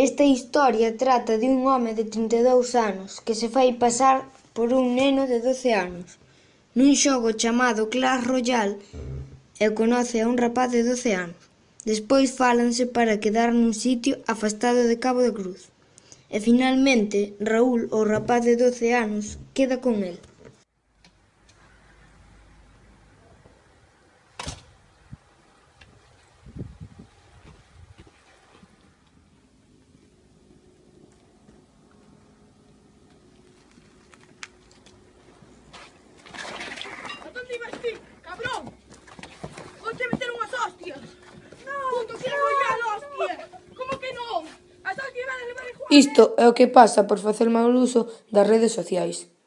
Esta historia trata de un home de 32 anos que se fai pasar por un neno de 12 anos nun xogo chamado Clash Royale e conoce a un rapaz de 12 anos. Despois fálanse para quedar nun sitio afastado de Cabo de Cruz. E finalmente, Raúl, o rapaz de 12 anos, queda con el. Isto é o que pasa por facer mal uso das redes sociais.